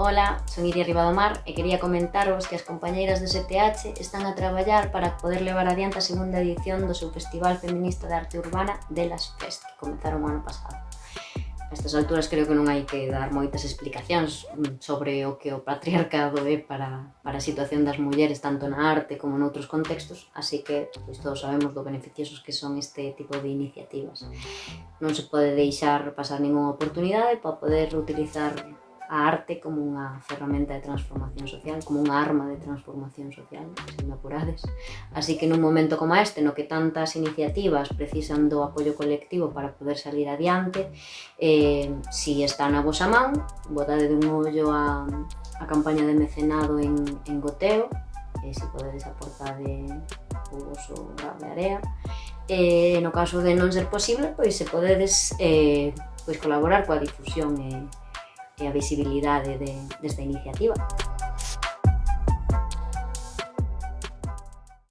Ola, son Iria Ribadomar e quería comentaros que as compañeiras do STH están a traballar para poder levar adiante a segunda edición do seu Festival Feminista de Arte Urbana de las Fest, que comenzaron o ano pasado. A estas alturas creo que non hai que dar moitas explicacións sobre o que o patriarcado é para, para a situación das mulleres tanto na arte como noutros contextos, así que pois, todos sabemos do beneficiosos que son este tipo de iniciativas. Non se pode deixar pasar ninguna oportunidade para poder utilizar a arte como unha ferramenta de transformación social, como unha arma de transformación social, se me apurades. Así que nun momento como este, no que tantas iniciativas precisan do apoio colectivo para poder salir adiante, eh, si está na vosa man, botade dun ollo a, a campaña de mecenado en, en Goteo, eh, se podedes aportar de o vosso de area. Eh, no caso de non ser posible, pois se podedes eh, pois colaborar coa difusión e eh, Eh, visibilidad de, de, de esta iniciativa.